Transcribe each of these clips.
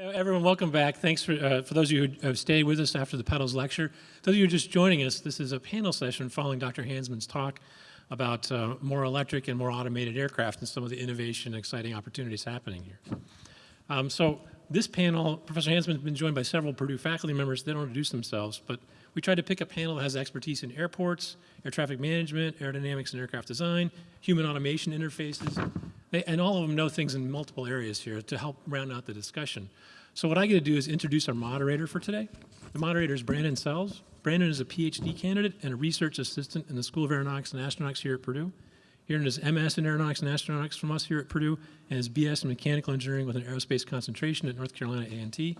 Everyone, welcome back. Thanks for, uh, for those of you who have stayed with us after the Pedals lecture. Those of you who are just joining us, this is a panel session following Dr. Hansman's talk about uh, more electric and more automated aircraft and some of the innovation and exciting opportunities happening here. Um, so this panel, Professor Hansman has been joined by several Purdue faculty members. They don't introduce themselves, but we tried to pick a panel that has expertise in airports, air traffic management, aerodynamics and aircraft design, human automation interfaces, they, and all of them know things in multiple areas here to help round out the discussion. So what I get to do is introduce our moderator for today. The moderator is Brandon Sells. Brandon is a PhD candidate and a research assistant in the School of Aeronautics and Astronautics here at Purdue. He earned his MS in Aeronautics and Astronautics from us here at Purdue and his BS in Mechanical Engineering with an aerospace concentration at North Carolina A&T.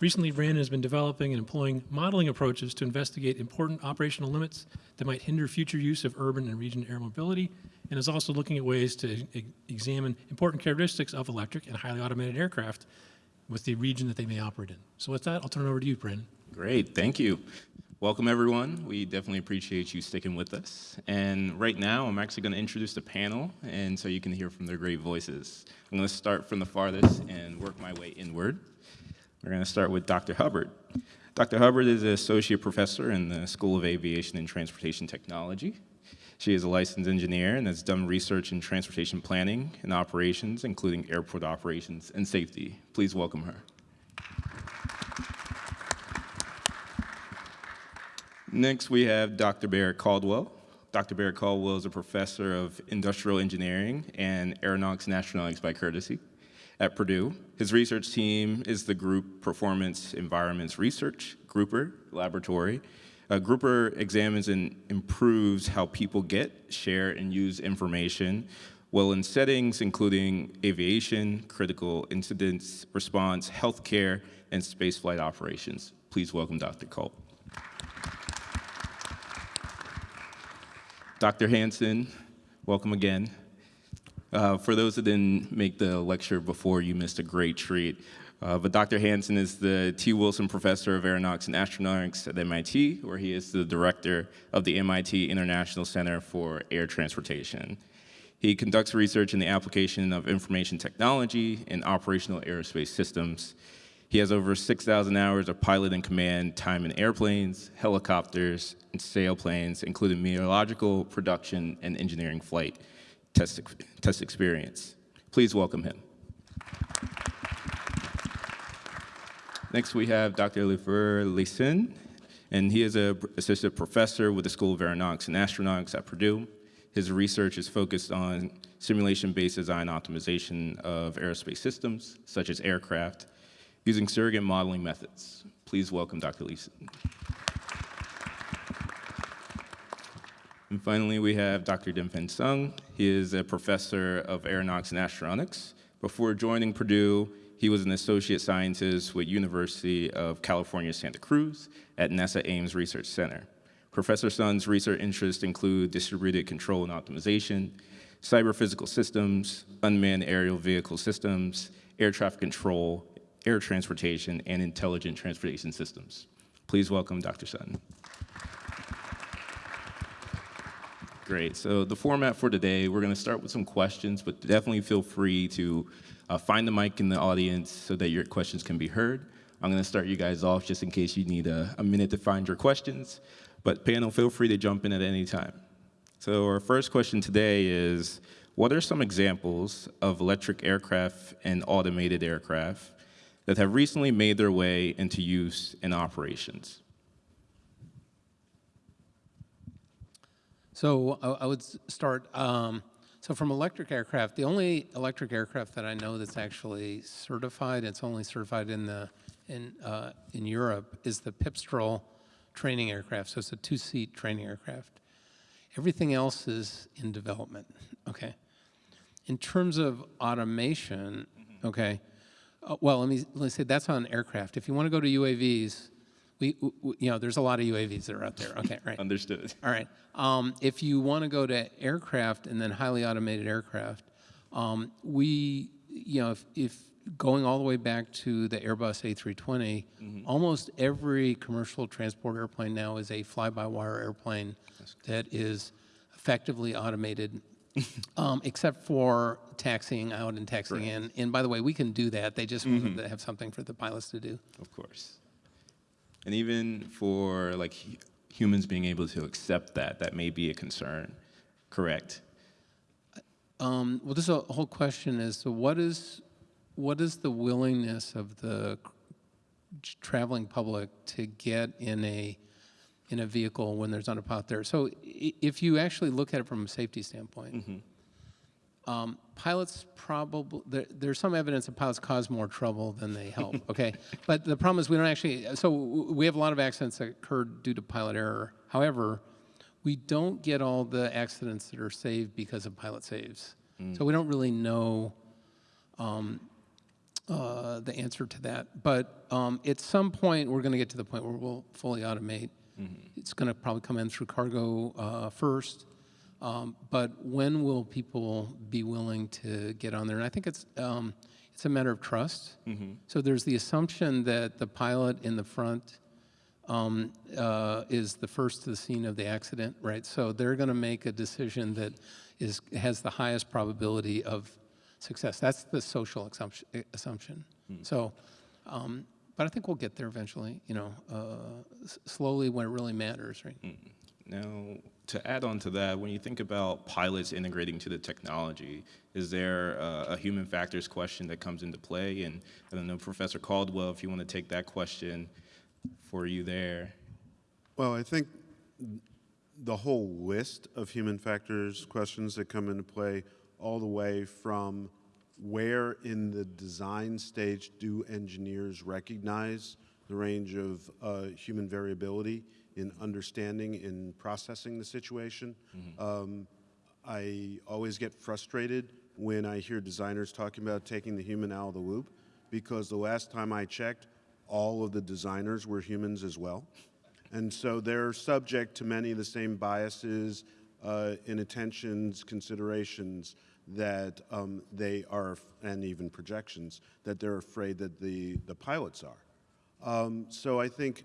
Recently, Brandon has been developing and employing modeling approaches to investigate important operational limits that might hinder future use of urban and region air mobility, and is also looking at ways to e examine important characteristics of electric and highly automated aircraft with the region that they may operate in. So with that, I'll turn it over to you, Brandon. Great, thank you. Welcome everyone. We definitely appreciate you sticking with us. And right now, I'm actually gonna introduce the panel, and so you can hear from their great voices. I'm gonna start from the farthest and work my way inward. We're going to start with Dr. Hubbard. Dr. Hubbard is an associate professor in the School of Aviation and Transportation Technology. She is a licensed engineer and has done research in transportation planning and operations, including airport operations and safety. Please welcome her. Next, we have Dr. Barrett Caldwell. Dr. Barrett Caldwell is a professor of industrial engineering and aeronautics and astronautics by courtesy at Purdue. His research team is the Group Performance Environments Research, Grouper Laboratory. Grouper examines and improves how people get, share, and use information well in settings including aviation, critical incidents response, healthcare, and spaceflight operations. Please welcome Dr. Culp. Dr. Hansman, welcome again. Uh, for those that didn't make the lecture before, you missed a great treat. Uh, but Dr. Hansman is the T. Wilson Professor of Aeronautics and Astronautics at MIT, where he is the director of the MIT International Center for Air Transportation. He conducts research in the application of information technology and operational aerospace systems. He has over 6,000 hours of pilot and command time in airplanes, helicopters, and sailplanes, including meteorological, production, and engineering flight test, test experience. Please welcome him. Next, we have Dr. Olivier Lesin, and he is an assistant professor with the School of Aeronautics and Astronautics at Purdue. His research is focused on simulation-based design optimization of aerospace systems, such as aircraft, using surrogate modeling methods. Please welcome Dr. Lesin. And finally, we have Dr. Dengfeng Sun. He is a professor of aeronautics and astronautics. Before joining Purdue, he was an associate scientist with University of California, Santa Cruz at NASA Ames Research Center. Professor Sun's research interests include distributed control and optimization, cyber physical systems, unmanned aerial vehicle systems, air traffic control, air transportation, and intelligent transportation systems. Please welcome Dr. Sun. Great. So the format for today, we're going to start with some questions, but definitely feel free to uh, find the mic in the audience so that your questions can be heard. I'm going to start you guys off just in case you need a, a minute to find your questions. But panel, feel free to jump in at any time. So our first question today is, what are some examples of electric aircraft and automated aircraft that have recently made their way into use in operations? So I, I would start, um, so from electric aircraft, the only electric aircraft that I know that's actually certified, it's only certified in the in uh, in Europe, is the Pipistrel training aircraft. So it's a two-seat training aircraft. Everything else is in development. Okay. In terms of automation, okay. Uh, well, let me let me say that's on aircraft. If you want to go to UAVs, we, we, you know, there's a lot of UAVs that are out there. Okay, right. Understood. All right. Um, if you want to go to aircraft and then highly automated aircraft, um, we, you know, if, if, going all the way back to the Airbus A320, mm -hmm. almost every commercial transport airplane now is a fly-by-wire airplane that is effectively automated Um, except for taxiing out and taxiing in. And by the way, we can do that. They just wanted to have something for the pilots to do. Of course. And even for like humans being able to accept that, that may be a concern. Correct. Um, well, this whole question is, so what is, what is the willingness of the traveling public to get in a, in a vehicle when there's not a pilot there? So if you actually look at it from a safety standpoint, um, pilots probably, there, there's some evidence that pilots cause more trouble than they help, okay? But the problem is we don't actually, so we have a lot of accidents that occurred due to pilot error. However, we don't get all the accidents that are saved because of pilot saves. So we don't really know um, uh, the answer to that. But um, at some point, we're going to get to the point where we'll fully automate. It's going to probably come in through cargo uh, first. Um, but when will people be willing to get on there? And I think it's um, it's a matter of trust. So there's the assumption that the pilot in the front um, uh, is the first to the scene of the accident, right? So they're going to make a decision that is has the highest probability of success. That's the social assumption. assumption. So, um, but I think we'll get there eventually. You know, uh, s- slowly when it really matters, right? Now, to add on to that, when you think about pilots integrating to the technology, is there uh, a human factors question that comes into play? And I don't know, Professor Caldwell, if you want to take that question for you there. Well, I think the whole list of human factors questions that come into play, all the way from where in the design stage do engineers recognize the range of uh, human variability in understanding, in processing the situation. Um, I always get frustrated when I hear designers talking about taking the human out of the loop, because the last time I checked, all of the designers were humans as well. And so they're subject to many of the same biases, uh, inattentions, considerations that um, they are, and even projections, that they're afraid that the, the pilots are. Um, so I think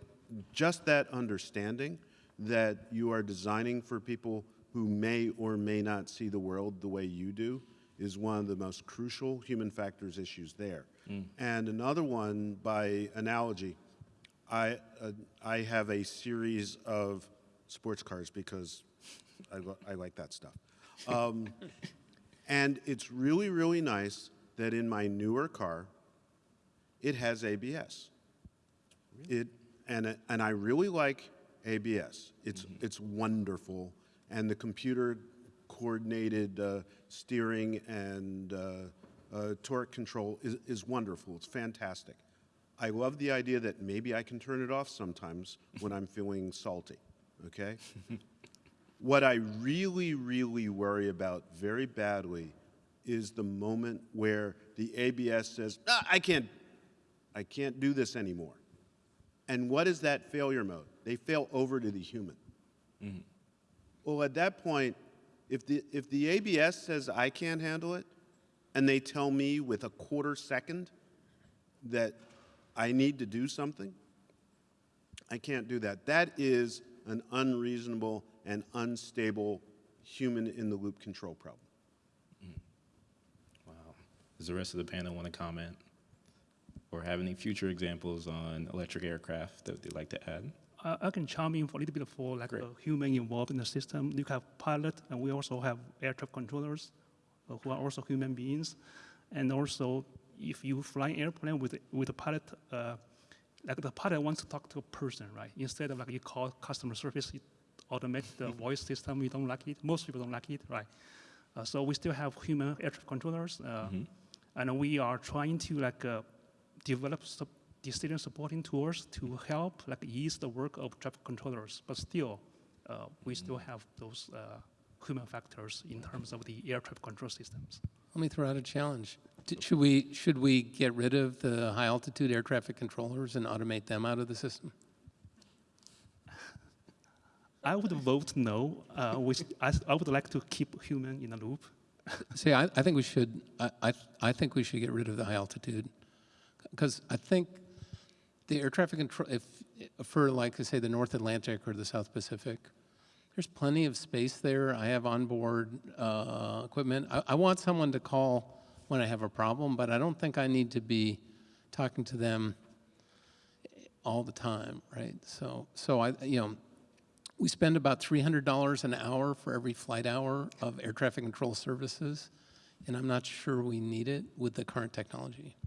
just that understanding that you are designing for people who may or may not see the world the way you do is one of the most crucial human factors issues there. And another one, by analogy, I, uh, I have a series of sports cars because I, I like that stuff. Um, and it's really, really nice that in my newer car, it has ABS. It, and, and I really like ABS. It's, it's wonderful. And the computer coordinated uh, steering and uh, uh, torque control is, is wonderful. It's fantastic. I love the idea that maybe I can turn it off sometimes when I'm feeling salty, okay? what I really, really worry about very badly is the moment where the ABS says, "Ah, I can't, I can't do this anymore. And what is that failure mode? They fail over to the human. Mm-hmm. Well, at that point, if the, if the ABS says I can't handle it, and they tell me with a quarter second that I need to do something, I can't do that. That is an unreasonable and unstable human in the loop control problem. Mm-hmm. Wow. Does the rest of the panel want to comment? Or have any future examples on electric aircraft that they'd like to add? I, I can chime in for a little bit for like Great. a human involved in the system. You have pilot, and we also have air traffic controllers, uh, who are also human beings. And also, if you fly an airplane with with a pilot, uh, like the pilot wants to talk to a person, right? Instead of like you call customer service, it automate the voice system. We don't like it. Most people don't like it, right? Uh, so we still have human air traffic controllers, uh, and we are trying to like uh, develop decision supporting tools to help like ease the work of traffic controllers. But still, uh, we still have those uh, human factors in terms of the air traffic control systems. Let me throw out a challenge. D- Should we, should we get rid of the high altitude air traffic controllers and automate them out of the system? I would vote no. Uh, we, I, I would like to keep human in the loop. See, I, I think we should, I, I, I think we should get rid of the high altitude. Because I think the air traffic control, if, for like, say, the North Atlantic or the South Pacific, there's plenty of space there. I have onboard uh, equipment. I, I want someone to call when I have a problem, but I don't think I need to be talking to them all the time, right? So, so I, you know, we spend about $300 an hour for every flight hour of air traffic control services, and I'm not sure we need it with the current technology.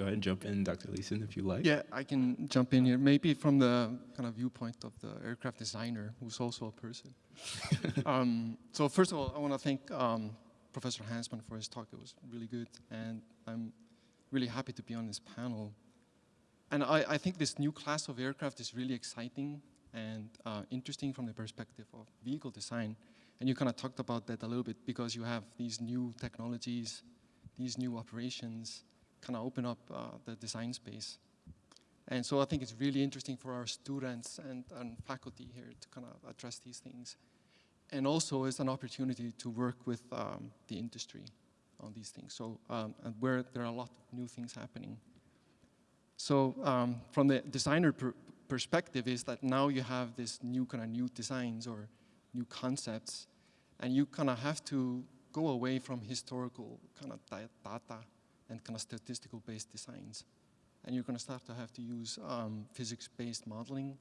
Go ahead and jump in, Dr. Leeson, if you like. Yeah, I can jump in here. Maybe from the kind of viewpoint of the aircraft designer, who's also a person. um, so first of all, I want to thank um, Professor Hansman for his talk. It was really good, and I'm really happy to be on this panel. And I, I think this new class of aircraft is really exciting and uh, interesting from the perspective of vehicle design. And you kind of talked about that a little bit because you have these new technologies, these new operations, kind of open up uh, the design space. And so I think it's really interesting for our students and, and faculty here to kind of address these things. And also it's an opportunity to work with um, the industry on these things. So um, where there are a lot of new things happening. So um, from the designer per perspective is that now you have this new kind of new designs or new concepts, and you kind of have to go away from historical kind of data and kind of statistical based designs. And you're going to start to have to use um, physics based modeling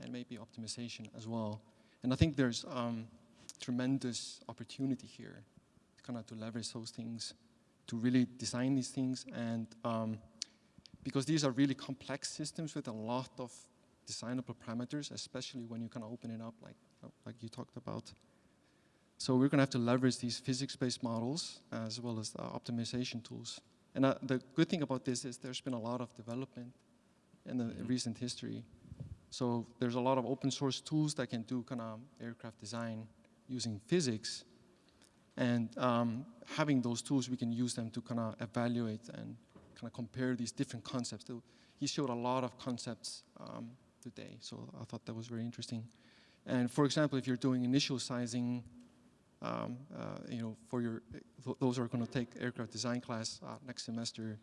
and maybe optimization as well. And I think there's um, tremendous opportunity here kind of to leverage those things to really design these things and um, because these are really complex systems with a lot of designable parameters, especially when you kind of open it up like, like you talked about. So we're going to have to leverage these physics-based models as well as optimization tools. And uh, the good thing about this is there's been a lot of development in the mm -hmm. recent history. So there's a lot of open source tools that can do kind of aircraft design using physics. And um, having those tools, we can use them to kind of evaluate and kind of compare these different concepts. He showed a lot of concepts um, today, so I thought that was very interesting. And for example, if you're doing initial sizing, um, uh, you know, for your, th those who are going to take aircraft design class uh, next semester,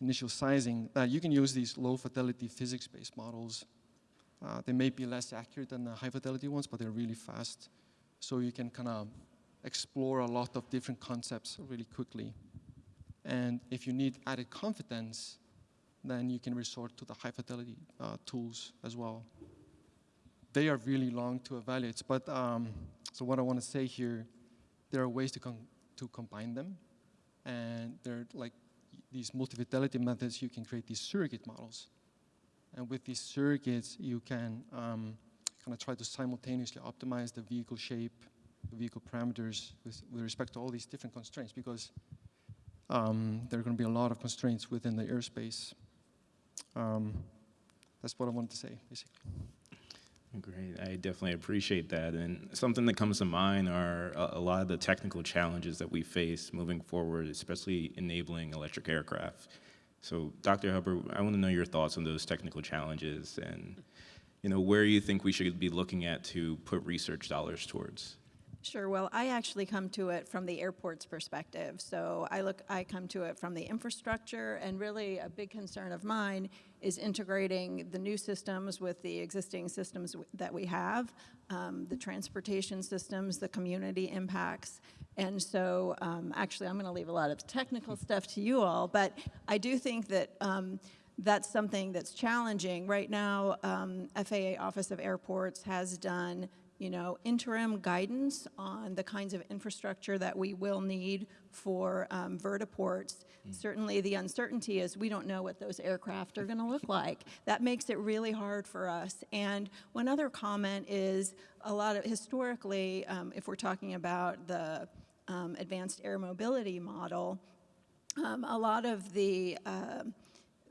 initial sizing, uh, you can use these low fidelity physics-based models. They may be less accurate than the high fidelity ones, but they're really fast. So you can kind of explore a lot of different concepts really quickly. And if you need added confidence, then you can resort to the high fidelity uh, tools as well. They are really long to evaluate, but um, so what I want to say here, there are ways to, to combine them, and there are like these multi-fidelity methods, you can create these surrogate models. And with these surrogates, you can um, kind of try to simultaneously optimize the vehicle shape, the vehicle parameters with, with respect to all these different constraints because um, there are going to be a lot of constraints within the airspace. Um, that's what I wanted to say, basically. Great, I definitely appreciate that. And something that comes to mind are a, lot of the technical challenges that we face moving forward, especially enabling electric aircraft. So Dr. Hubbard, I want to know your thoughts on those technical challenges and you know, where you think we should be looking at to put research dollars towards. Sure. Well, I actually come to it from the airport's perspective. So I look, I come to it from the infrastructure, and really a big concern of mine is integrating the new systems with the existing systems that we have, um, the transportation systems, the community impacts. And so, um, actually, I'm going to leave a lot of technical stuff to you all, but I do think that. Um, that's something that's challenging. Right now, um, FAA Office of Airports has done you know, interim guidance on the kinds of infrastructure that we will need for um, vertiports. Mm. Certainly the uncertainty is we don't know what those aircraft are going to look like. That makes it really hard for us. And one other comment is a lot of, historically, um, if we're talking about the um, advanced air mobility model, um, a lot of the, uh,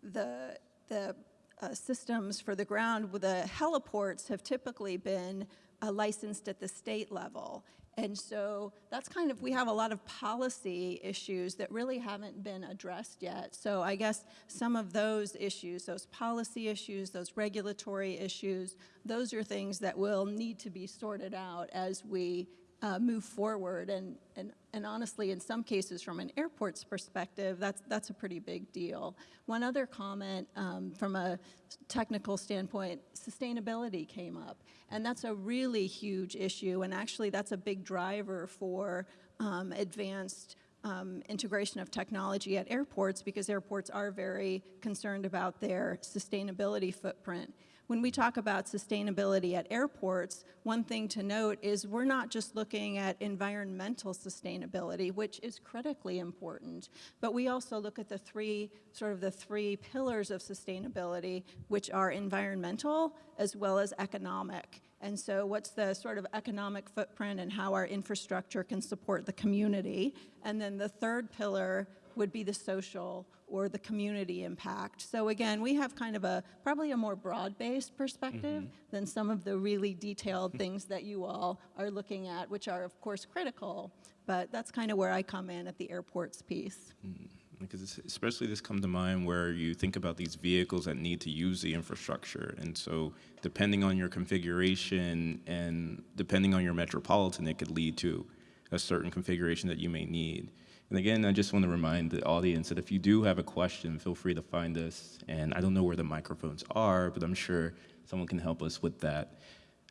the, the uh, systems for the ground, with the heliports have typically been uh, licensed at the state level. And so that's kind of, we have a lot of policy issues that really haven't been addressed yet. So I guess some of those issues, those policy issues, those regulatory issues, those are things that will need to be sorted out as we uh, move forward. And, and, and honestly, in some cases, from an airport's perspective, that's, that's a pretty big deal. One other comment um, from a technical standpoint, sustainability came up. And that's a really huge issue. And actually, that's a big driver for um, advanced um, integration of technology at airports because airports are very concerned about their sustainability footprint. When we talk about sustainability at airports, one thing to note is we're not just looking at environmental sustainability, which is critically important, but we also look at the three, sort of the three pillars of sustainability, which are environmental as well as economic. And so what's the sort of economic footprint and how our infrastructure can support the community? And then the third pillar would be the social or the community impact. So again, we have kind of a, probably a more broad-based perspective mm-hmm. than some of the really detailed hmm. things that you all are looking at, which are of course critical, but that's kind of where I come in at the airports piece. Hmm. Because it's- especially this come to mind where you think about these vehicles that need to use the infrastructure. And so depending on your configuration and depending on your metropolitan, it could lead to a certain configuration that you may need. And again, I just want to remind the audience that if you do have a question, feel free to find us. And I don't know where the microphones are, but I'm sure someone can help us with that.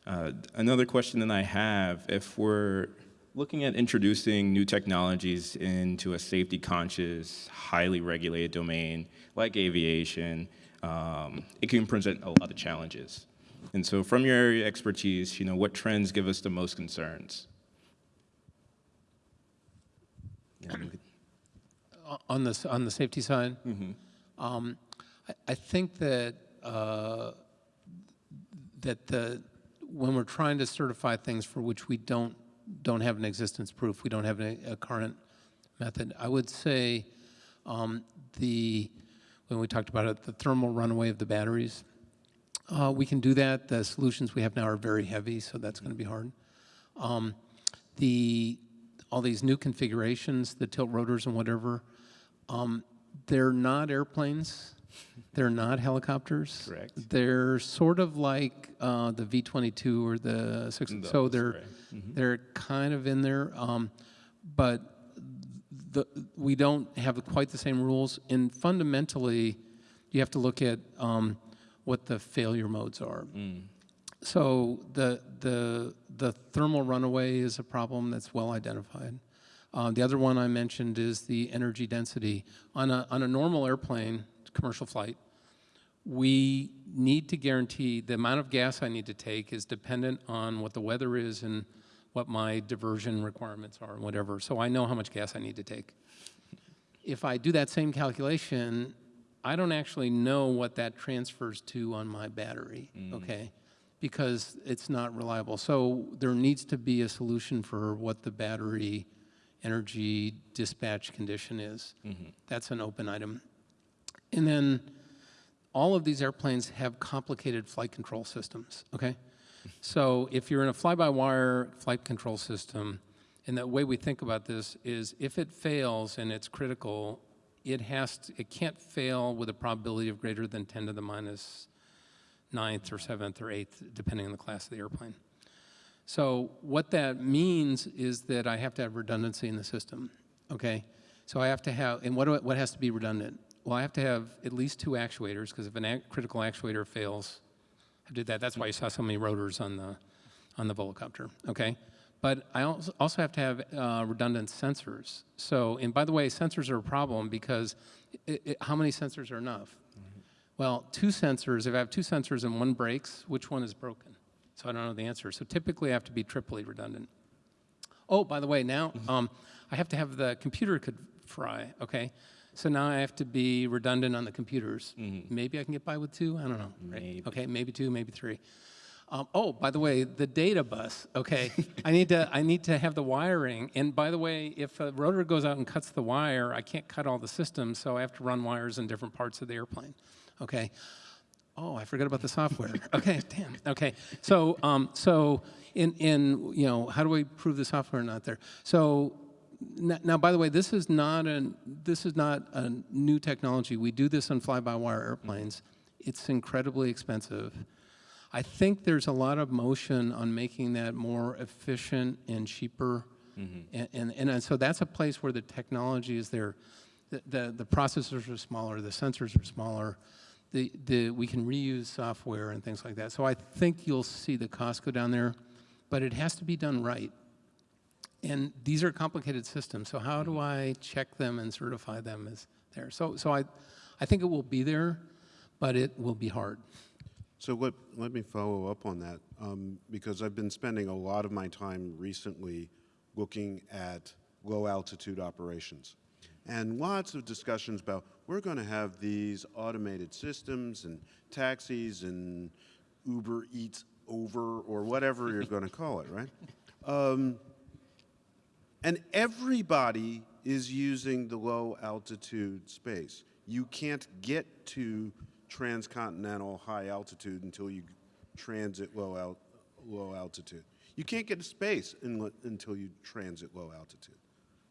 Uh, another question that I have, if we're looking at introducing new technologies into a safety conscious, highly regulated domain like aviation, um, it can present a lot of challenges. And so from your area expertise, you know, what trends give us the most concerns? On the, on the safety side? Um, I, I think that, uh, that the, when we're trying to certify things for which we don't, don't have an existence proof, we don't have a, a current method, I would say um, the, when we talked about it, the thermal runaway of the batteries, uh, we can do that. The solutions we have now are very heavy, so that's going to be hard. Um, the all these new configurations, the tilt rotors and whatever, um, they're not airplanes. They're not helicopters. Correct. They're sort of like uh, the V-22 or the six. So they're right. they're kind of in there, um, but the, we don't have quite the same rules. And fundamentally, you have to look at um, what the failure modes are. So the, the, the thermal runaway is a problem that's well identified. Uh, the other one I mentioned is the energy density. On a, on a normal airplane, commercial flight, we need to guarantee the amount of gas I need to take is dependent on what the weather is and what my diversion requirements are and whatever. So I know how much gas I need to take. If I do that same calculation, I don't actually know what that transfers to on my battery, okay? Because it's not reliable. So there needs to be a solution for what the battery energy dispatch condition is. Mm-hmm. That's an open item. And then all of these airplanes have complicated flight control systems, okay? So if you're in a fly-by-wire flight control system, and the way we think about this is if it fails and it's critical, it has to, it can't fail with a probability of greater than 10 to the minus ninth or seventh or eighth, depending on the class of the airplane. So what that means is that I have to have redundancy in the system, okay? So I have to have, and what, I- what has to be redundant? Well, I have to have at least two actuators, because if a critical actuator fails, I did that, that's why you saw so many rotors on the, on the Volocopter, okay? But I also have to have uh, redundant sensors. So, and by the way, sensors are a problem because i i how many sensors are enough? Well, two sensors, if I have two sensors and one breaks, which one is broken? So I don't know the answer. So typically I have to be triply redundant. Oh, by the way, now um, I have to have the computer could fry, okay? So now I have to be redundant on the computers. Maybe I can get by with two, I don't know. right? Maybe. Okay, maybe two, maybe three. Um, oh, by the way, the data bus, okay? I need to I need to have the wiring. And by the way, if a rotor goes out and cuts the wire, I can't cut all the systems, so I have to run wires in different parts of the airplane. Okay. Oh, I forgot about the software. Okay, damn. Okay, so um, so in in you know how do we prove the software not there? So now, by the way, this is not a this is not a new technology. We do this on fly-by-wire airplanes. It's incredibly expensive. I think there's a lot of motion on making that more efficient and cheaper. And, and, and so that's a place where the technology is there. The, the, the processors are smaller, the sensors are smaller, the, the, we can reuse software and things like that. So I think you'll see the cost go down there, but it has to be done right. And these are complicated systems, so how do I check them and certify them as there? So, so I, I think it will be there, but it will be hard. So let, let me follow up on that, um, because I've been spending a lot of my time recently looking at low-altitude operations. And lots of discussions about, we're going to have these automated systems and taxis and Uber Eats over, or whatever you're going to call it, right? Um, and everybody is using the low altitude space. You can't get to transcontinental high altitude until you transit low, al- low altitude. You can't get to space in, until you transit low altitude.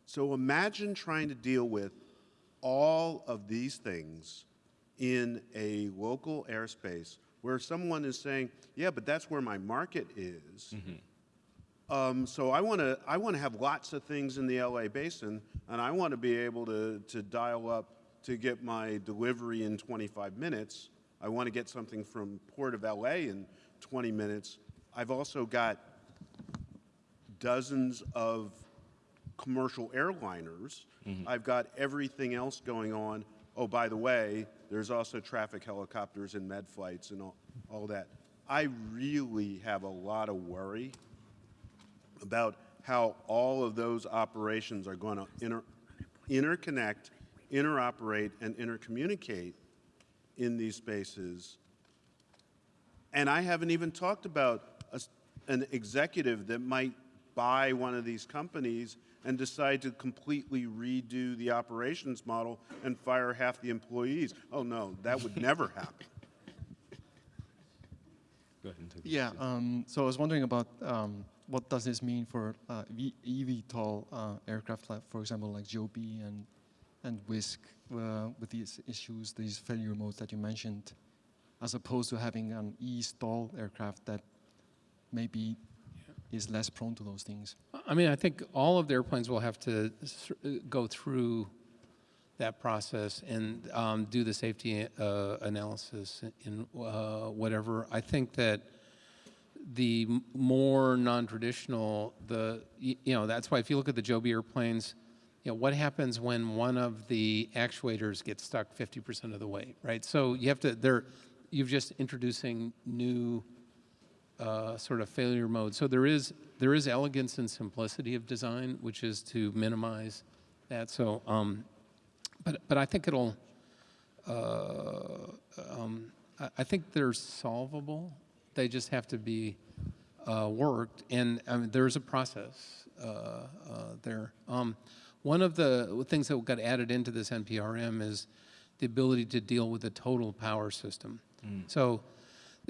So imagine trying to deal with all of these things in a local airspace where someone is saying, yeah, but that's where my market is. Um, so I want to I want to have lots of things in the LA basin, and I want to be able to to dial up to get my delivery in 25 minutes. I want to get something from Port of LA in 20 minutes. I've also got dozens of commercial airliners. Mm-hmm. I've got everything else going on. Oh, by the way, there's also traffic helicopters and med flights and all, all that. I really have a lot of worry about how all of those operations are going to inter, interconnect, interoperate, and intercommunicate in these spaces. And I haven't even talked about a an executive that might buy one of these companies and decide to completely redo the operations model and fire half the employees. Oh, no, that would never happen. Go ahead and take Yeah, um, so I was wondering about um, what does this mean for uh, v- eVTOL uh, aircraft, like, for example, like Joby and and Wisk, uh, with these issues, these failure modes that you mentioned, as opposed to having an eSTOL aircraft that maybe is less prone to those things. I mean, I think all of the airplanes will have to uh, go through that process and um, do the safety uh, analysis in uh, whatever. I think that the more non-traditional, the you know that's why if you look at the Joby airplanes, you know what happens when one of the actuators gets stuck 50% of the way, right? So you have to they're you're just introducing new uh, sort of failure mode. So there is there is elegance and simplicity of design, which is to minimize that. So, um, but but I think it'll. Uh, um, I, I think they're solvable. They just have to be uh, worked, and I mean, there's a process uh, uh, there. Um, one of the things that got added into this NPRM is the ability to deal with the total power system. So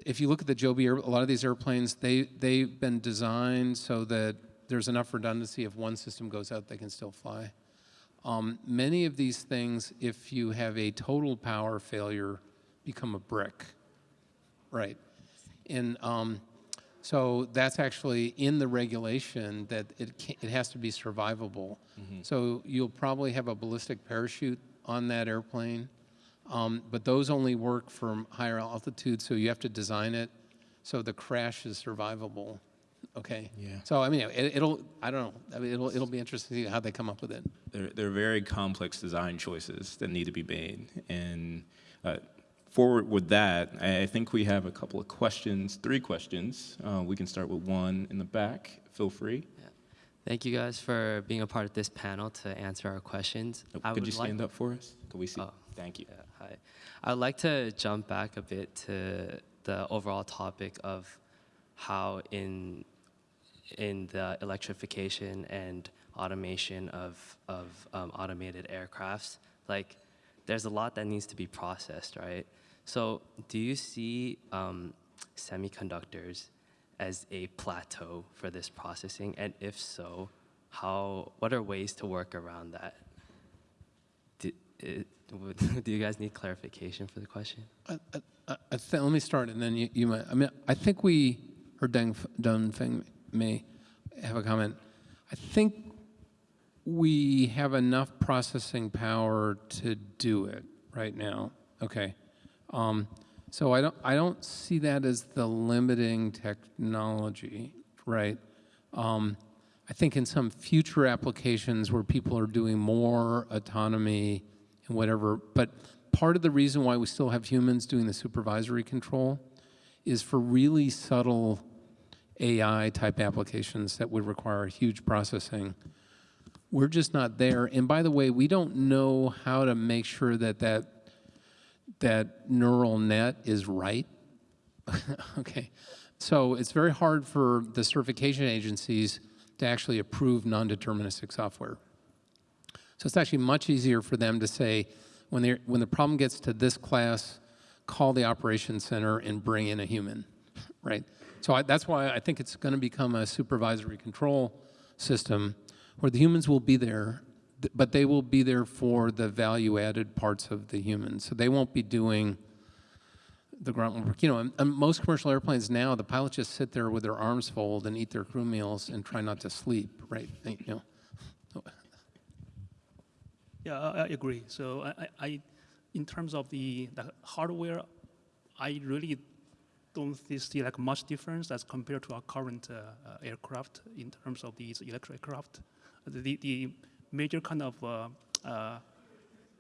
if you look at the Joby, a lot of these airplanes, they, they've been designed so that there's enough redundancy. If one system goes out, they can still fly. Um, many of these things, if you have a total power failure, become a brick, right? And um, so that's actually in the regulation that it, can, it has to be survivable. So you'll probably have a ballistic parachute on that airplane. Um, but those only work from higher altitude, so you have to design it so the crash is survivable. Okay. Yeah. So I mean, it, it'll. I don't know. I mean, it'll. It'll be interesting to see how they come up with it. They're, they're very complex design choices that need to be made. And uh, forward with that, I I think we have a couple of questions, three questions. Uh, we can start with one in the back. Feel free. Yeah. Thank you guys for being a part of this panel to answer our questions. Oh, Could would you like- stand up for us? Could we see? Oh. Thank you. Yeah, hi. I'd like to jump back a bit to the overall topic of how in in the electrification and automation of of um, automated aircrafts, like there's a lot that needs to be processed, right? So, do you see um, semiconductors as a plateau for this processing, and if so, how? What are ways to work around that? Do, it, do you guys need clarification for the question? I, I, I let me start, and then you, you might, I mean, I think we, or Deng, may have a comment. I think we have enough processing power to do it right now, okay? Um, so I don't, I don't see that as the limiting technology, right? Um, I think in some future applications where people are doing more autonomy and whatever, but part of the reason why we still have humans doing the supervisory control is for really subtle AI type applications that would require huge processing. We're just not there. And by the way, we don't know how to make sure that that, that neural net is right. okay. So it's very hard for the certification agencies to actually approve non-deterministic software. So it's actually much easier for them to say, when, when the problem gets to this class, call the operations center and bring in a human, right? So I, that's why I think it's going to become a supervisory control system where the humans will be there, but they will be there for the value-added parts of the humans. So they won't be doing the grunt work. You know, and, and most commercial airplanes now, the pilots just sit there with their arms folded and eat their crew meals and try not to sleep, right? You know, Yeah, I, I agree. So I, I, in terms of the, the hardware, I really don't see like much difference as compared to our current uh, uh, aircraft in terms of these electric aircraft. The, the major kind of uh, uh,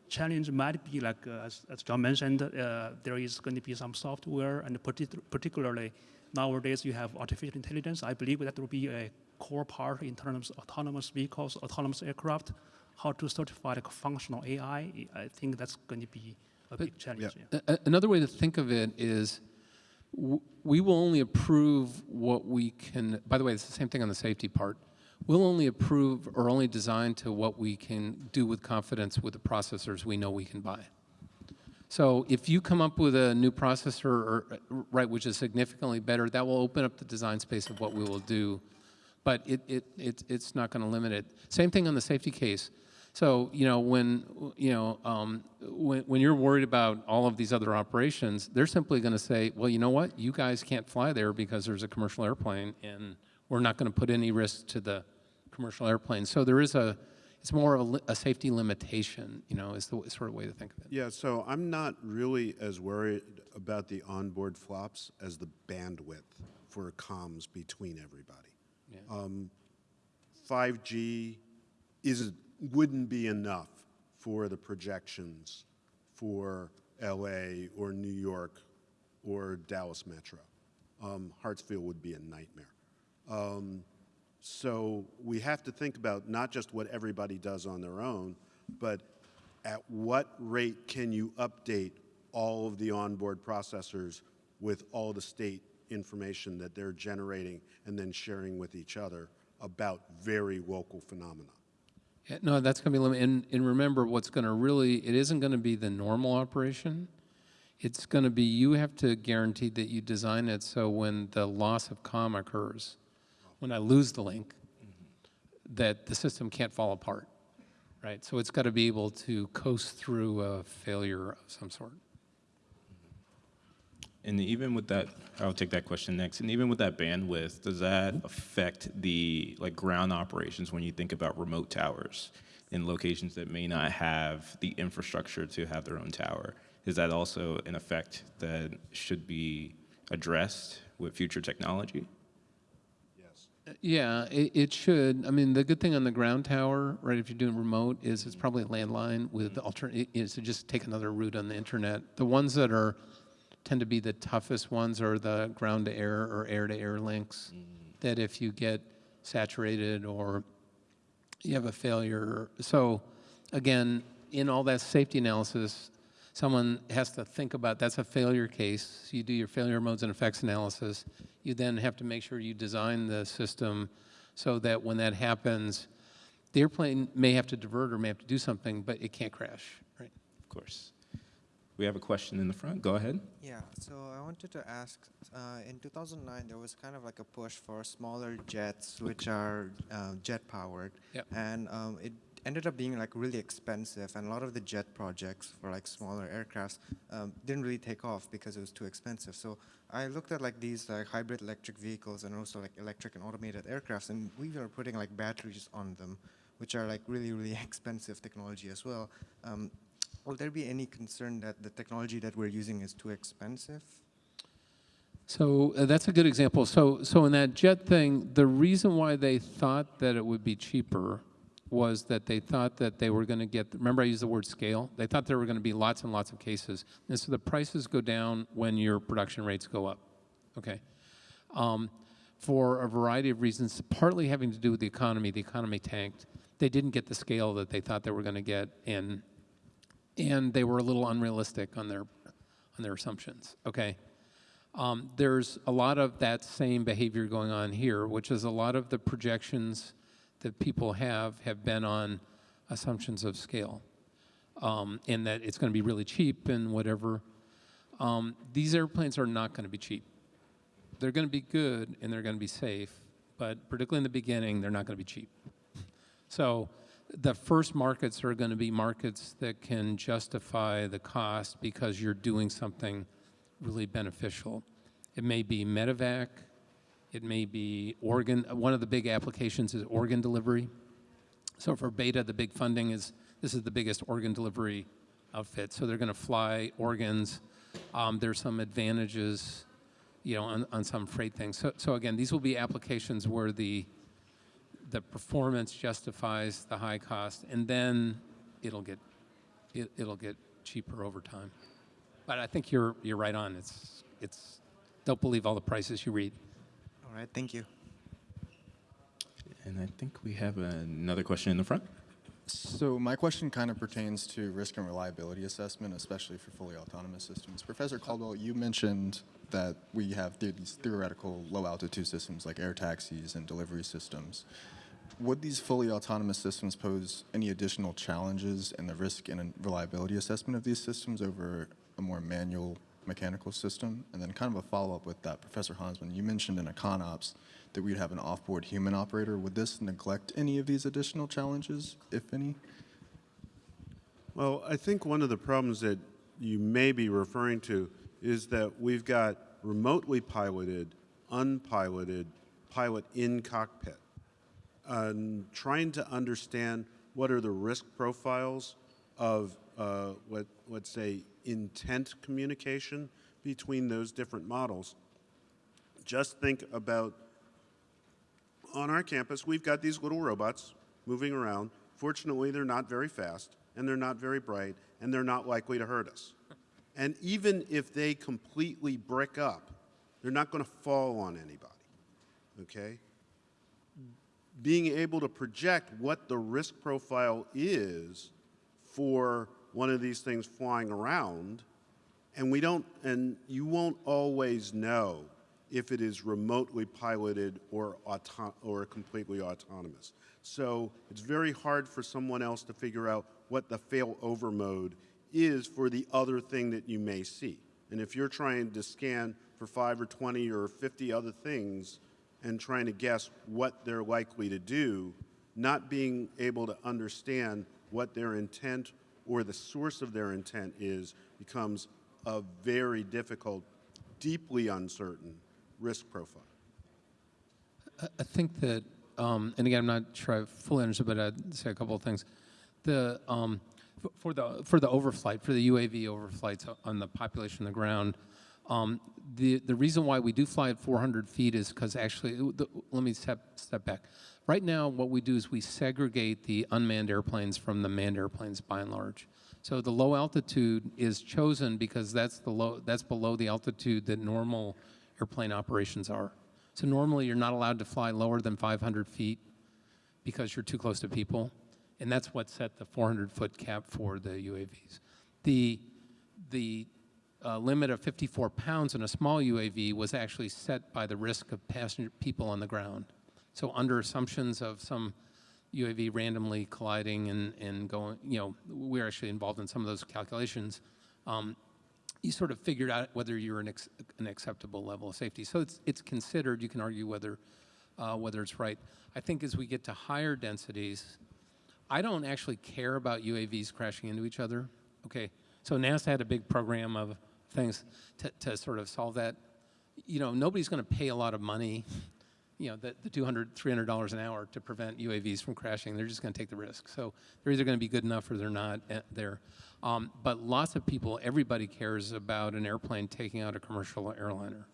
challenge might be like, uh, as, as John mentioned, uh, there is going to be some software, and partic- particularly nowadays you have artificial intelligence. I believe that will be a core part in terms of autonomous vehicles, autonomous aircraft. How to certify like functional AI, I think that's going to be a big challenge. yeah. A- Another way to think of it is, we will only approve what we can, by the way, it's the same thing on the safety part. We'll only approve or only design to what we can do with confidence with the processors we know we can buy. So if you come up with a new processor, or, right, which is significantly better, that will open up the design space of what we will do. But it, it, it, it's not going to limit it. Same thing on the safety case. So, you know, when, you know, um, when, when you're worried about all of these other operations, they're simply going to say, well, you know what? You guys can't fly there because there's a commercial airplane and we're not going to put any risk to the commercial airplane. So there is a, it's more of a, a safety limitation, you know, is the sort of way to think of it. Yeah, so I'm not really as worried about the onboard flops as the bandwidth for comms between everybody. Um, 5G is, wouldn't be enough for the projections for LA or New York or Dallas Metro. Um, Hartsfield would be a nightmare. Um, so we have to think about not just what everybody does on their own, but at what rate can you update all of the onboard processors with all the state information that they're generating and then sharing with each other about very local phenomena? Yeah, no, that's going to be limited. And, and remember, what's going to really, it isn't going to be the normal operation. It's going to be, you have to guarantee that you design it so when the loss of comm occurs, when I lose the link, that the system can't fall apart, right? So it's got to be able to coast through a failure of some sort. And even with that, I'll take that question next. And even with that bandwidth, does that affect the like ground operations when you think about remote towers in locations that may not have the infrastructure to have their own tower? Is that also an effect that should be addressed with future technology? Yes. Yeah, it, it should. I mean, the good thing on the ground tower, right, if you're doing remote, is it's probably a landline with mm-hmm. the alternate, is to just take another route on the internet. The ones that are, tend to be the toughest ones are the ground to air or air to air links. Mm. That if you get saturated or you have a failure. So again, in all that safety analysis, someone has to think about, that's a failure case. So you do your failure modes and effects analysis. You then have to make sure you design the system so that when that happens, the airplane may have to divert or may have to do something, but it can't crash, right? Of course. We have a question in the front. Go ahead. Yeah, so I wanted to ask, uh, in 2009, there was kind of like a push for smaller jets, which are uh, jet powered. Yep. And um, it ended up being like really expensive, and a lot of the jet projects for like smaller aircrafts um, didn't really take off because it was too expensive. So I looked at like these like hybrid electric vehicles and also like electric and automated aircrafts, and we were putting like batteries on them, which are like really really expensive technology as well. Um, will there be any concern that the technology that we're using is too expensive? So uh, that's a good example. So, so in that jet thing, the reason why they thought that it would be cheaper was that they thought that they were going to get, remember I used the word scale? They thought there were going to be lots and lots of cases. And so the prices go down when your production rates go up, okay? Um, for a variety of reasons, partly having to do with the economy. The economy tanked. They didn't get the scale that they thought they were going to get, and, and they were a little unrealistic on their, on their assumptions, okay? Um, there's a lot of that same behavior going on here, which is a lot of the projections that people have have been on assumptions of scale, um, and that it's going to be really cheap and whatever. Um, these airplanes are not going to be cheap. They're going to be good and they're going to be safe, but particularly in the beginning, they're not going to be cheap. So the first markets are going to be markets that can justify the cost because you're doing something really beneficial. It may be medevac, it may be organ, one of the big applications is organ delivery. So for Beta, the big funding is, this is the biggest organ delivery outfit. So they're going to fly organs. Um, there's some advantages, you know, on, on some freight things. So, so again, these will be applications where the, the performance justifies the high cost, and then it'll get, it, it'll get cheaper over time. But I think you're, you're right on. It's, it's, don't believe all the prices you read. All right, thank you. And I think we have another question in the front. So my question kind of pertains to risk and reliability assessment, especially for fully autonomous systems. Professor Caldwell, you mentioned that we have these theoretical low altitude systems like air taxis and delivery systems. Would these fully autonomous systems pose any additional challenges in the risk and reliability assessment of these systems over a more manual mechanical system? And then kind of a follow-up with that, Professor Hansman, you mentioned in a ConOps that we'd have an off-board human operator. Would this neglect any of these additional challenges, if any? Well, I think one of the problems that you may be referring to is that we've got remotely piloted, unpiloted, pilot in cockpit. And trying to understand what are the risk profiles of uh, what, let's say, intent communication between those different models. Just think about on our campus, we've got these little robots moving around. Fortunately, they're not very fast, and they're not very bright, and they're not likely to hurt us. And even if they completely brick up, they're not going to fall on anybody, okay? Being able to project what the risk profile is for one of these things flying around, and we don't, and you won't always know if it is remotely piloted or, auto or completely autonomous. So it's very hard for someone else to figure out what the failover mode is for the other thing that you may see. And if you're trying to scan for 5 or 20 or 50 other things and trying to guess what they're likely to do, not being able to understand what their intent or the source of their intent is becomes a very difficult, deeply uncertain risk profile. I- think that, um, and again, I'm not sure I fully understood, but I'd say a couple of things. The, um, for the, for the overflight, for the UAV overflights on the population on the ground, um, the, the reason why we do fly at 400 feet is because actually, the, let me step, step back. Right now, what we do is we segregate the unmanned airplanes from the manned airplanes by and large. So the low altitude is chosen because that's the low, that's below the altitude that normal airplane operations are. So normally you're not allowed to fly lower than 500 feet because you're too close to people. And that's what set the 400 foot cap for the UAVs. The, the uh, limit of 54 pounds in a small UAV was actually set by the risk of passenger people on the ground. So under assumptions of some UAV randomly colliding and, and going, you know, we're actually involved in some of those calculations. Um, you sort of figured out whether you're an, ex, an acceptable level of safety. So it's, it's considered, you can argue whether, uh, whether it's right. I think as we get to higher densities, I don't actually care about UAVs crashing into each other. Okay, so NASA had a big program of things to, to sort of solve that. You know, nobody's going to pay a lot of money, you know, the, the 200 $300 an hour to prevent UAVs from crashing. They're just going to take the risk. So they're either going to be good enough or they're not uh, there. Um, but lots of people, everybody cares about an airplane taking out a commercial airliner.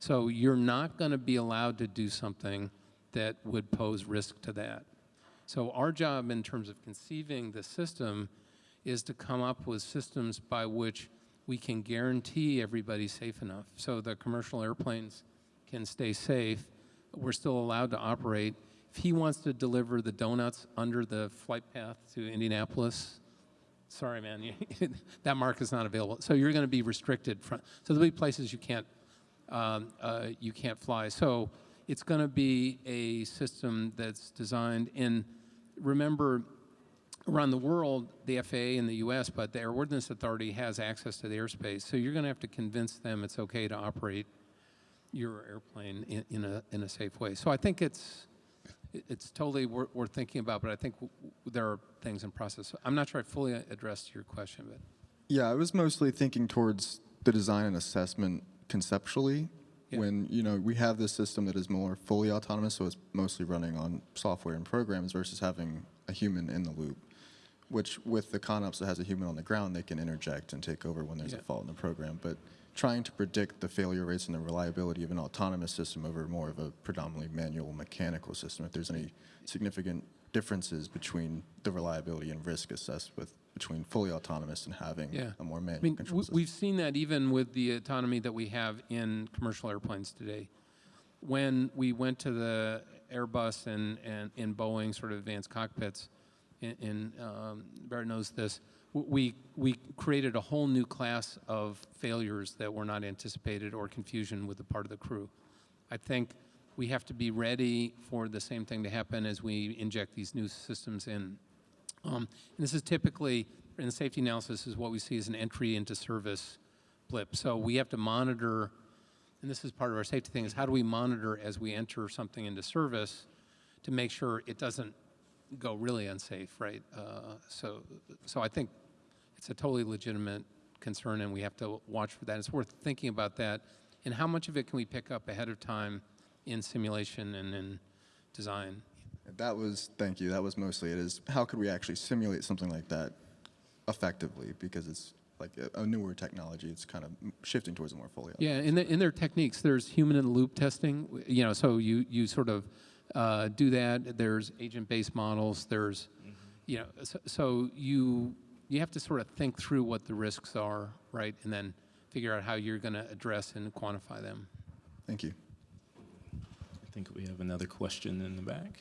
So you're not going to be allowed to do something that would pose risk to that. So our job in terms of conceiving the system is to come up with systems by which we can guarantee everybody's safe enough. So the commercial airplanes can stay safe. We're still allowed to operate. If he wants to deliver the donuts under the flight path to Indianapolis, sorry, man, you- that mark is not available. So you're going to be restricted from, so there'll be places you can't, um, uh, you can't fly. So it's going to be a system that's designed, and remember, around the world, the FAA in the US, but the Airworthiness Authority has access to the airspace. So you're going to have to convince them it's okay to operate your airplane in, in, a, in a safe way. So I think it's, it- it's totally worth, worth thinking about, but I think there are things in process. I'm not sure I fully addressed your question, but Yeah, I was mostly thinking towards the design and assessment conceptually. Yeah. When you know we have this system that is more fully autonomous, so it's mostly running on software and programs versus having a human in the loop. Which with the ConOps that has a human on the ground, they can interject and take over when there's Yeah. a fault in the program. But trying to predict the failure rates and the reliability of an autonomous system over more of a predominantly manual mechanical system, if there's any significant differences between the reliability and risk assessed with between fully autonomous and having Yeah. a more manual I mean, control system. we've seen that even with the autonomy that we have in commercial airplanes today. When we went to the Airbus and, and in Boeing sort of advanced cockpits, in, in um, Barrett knows this, we, we created a whole new class of failures that were not anticipated or confusion with the part of the crew. I think we have to be ready for the same thing to happen as we inject these new systems in. Um, and this is typically, in the safety analysis, is what we see as an entry into service blip. So we have to monitor, and this is part of our safety thing, is how do we monitor as we enter something into service to make sure it doesn't go really unsafe, right? Uh, so, so I think it's a totally legitimate concern, and we have to watch for that. It's worth thinking about that, and how much of it can we pick up ahead of time in simulation and in design? That was, thank you, that was mostly it, is how could we actually simulate something like that effectively? Because it's like a, a newer technology, it's kind of shifting towards a more fully. Yeah, in, the, in their techniques, there's human in the loop testing. You know, so you you sort of uh, do that. There's agent-based models. There's, you know, so, so you you have to sort of think through what the risks are, right, and then figure out how you're going to address and quantify them. Thank you. I think we have another question in the back.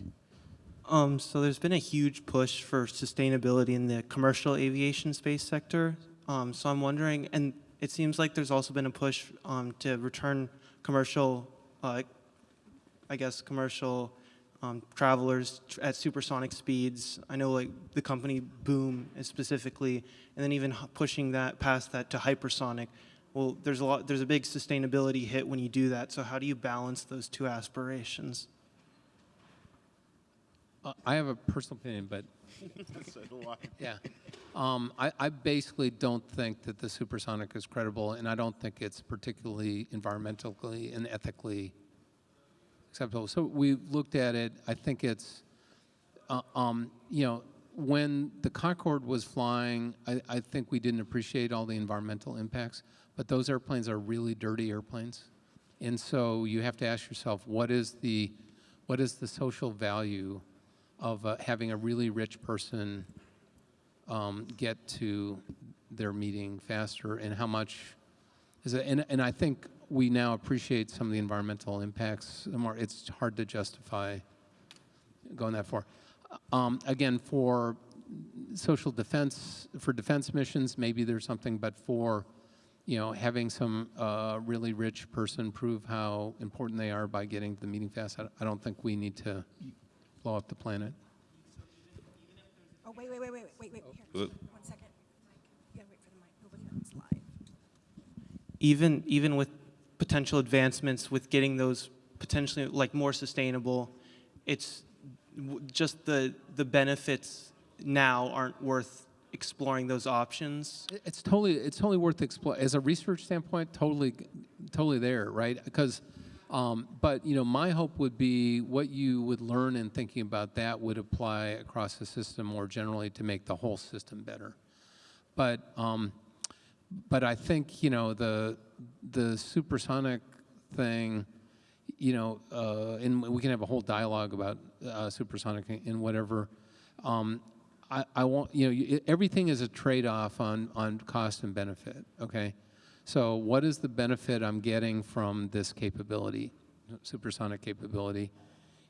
Um, so there's been a huge push for sustainability in the commercial aviation space sector. Um, so I'm wondering, and it seems like there's also been a push um, to return commercial, uh, I guess, commercial um, travelers tr- at supersonic speeds. I know, like the company Boom is specifically, and then even pushing that past that to hypersonic. Well, there's a lot. There's a big sustainability hit when you do that. So how do you balance those two aspirations? Uh, I have a personal opinion, but yeah, um, I, I basically don't think that the supersonic is credible, and I don't think it's particularly environmentally and ethically acceptable. So we looked at it. I think it's, uh, um, you know, when the Concorde was flying, I, I think we didn't appreciate all the environmental impacts. But those airplanes are really dirty airplanes, and so you have to ask yourself, what is the, what is the social value of uh, having a really rich person um, get to their meeting faster, and how much is it? And, and I think we now appreciate some of the environmental impacts more. It's hard to justify going that far. Um, again, for social defense, for defense missions, maybe there's something, but for you know, having some uh, really rich person prove how important they are by getting to the meeting fast, I, I don't think we need to blow up the planet. Oh, wait, wait, wait, wait, wait, wait, here, one second. You gotta wait for the mic, nobody else live. even even with potential advancements with getting those potentially like more sustainable it's just the the benefits now aren't worth exploring those options? It's totally, it's totally worth exploring. As a research standpoint, totally, totally there, right? Because, um, but, you know, my hope would be what you would learn in thinking about that would apply across the system more generally to make the whole system better. But, um, but I think, you know, the, the supersonic thing, you know, uh, and we can have a whole dialogue about uh, supersonic and whatever. Um, I, I want, you know, everything is a trade-off on, on cost and benefit, okay? So what is the benefit I'm getting from this capability, supersonic capability,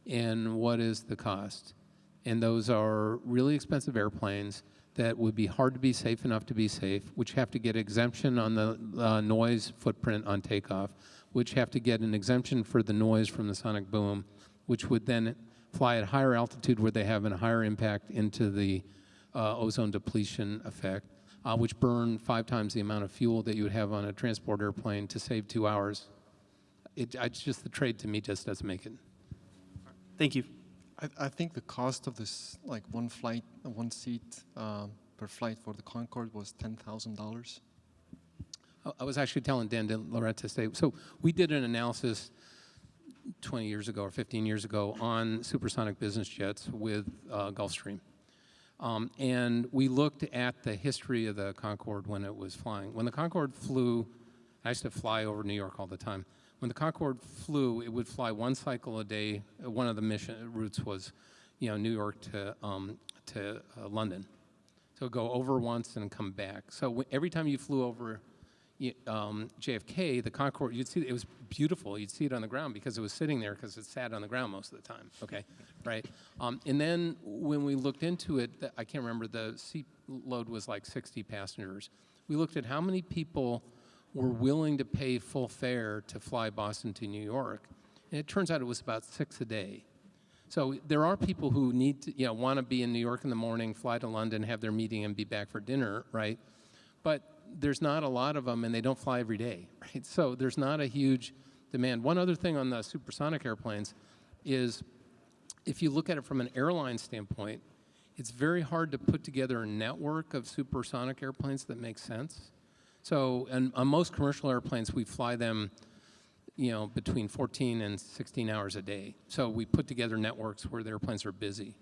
and what is the cost? And those are really expensive airplanes that would be hard to be safe enough to be safe, which have to get exemption on the uh, noise footprint on takeoff, which have to get an exemption for the noise from the sonic boom, which would then fly at higher altitude where they have a higher impact into the uh, ozone depletion effect, uh, which burn five times the amount of fuel that you would have on a transport airplane to save two hours. It, it's just the trade to me just doesn't make it. Thank you. I, I think the cost of this, like one flight, one seat um, per flight for the Concorde was ten thousand dollars. I- I was actually telling Dan DeLaurentis today, so we did an analysis 20 years ago or 15 years ago on supersonic business jets with uh, Gulfstream. Um, and we looked at the history of the Concorde when it was flying. When the Concorde flew, I used to fly over New York all the time. When the Concorde flew, it would fly one cycle a day. One of the mission routes was, you know, New York to, um, to uh, London. So go over once and come back. So every time you flew over um, JFK, the Concorde, you'd see it was beautiful. You'd see it on the ground because it was sitting there because it sat on the ground most of the time. Okay, right. Um, and then when we looked into it, I can't remember the seat load was like 60 passengers. We looked at how many people were willing to pay full fare to fly Boston to New York, and it turns out it was about six a day. So there are people who need to, you know, want to be in New York in the morning, fly to London, have their meeting, and be back for dinner, right? But there's not a lot of them, and they don't fly every day, right? So there's not a huge demand. One other thing on the supersonic airplanes is if you look at it from an airline standpoint, it's very hard to put together a network of supersonic airplanes that makes sense. So, and on most commercial airplanes, we fly them you know, between 14 and 16 hours a day. So we put together networks where the airplanes are busy.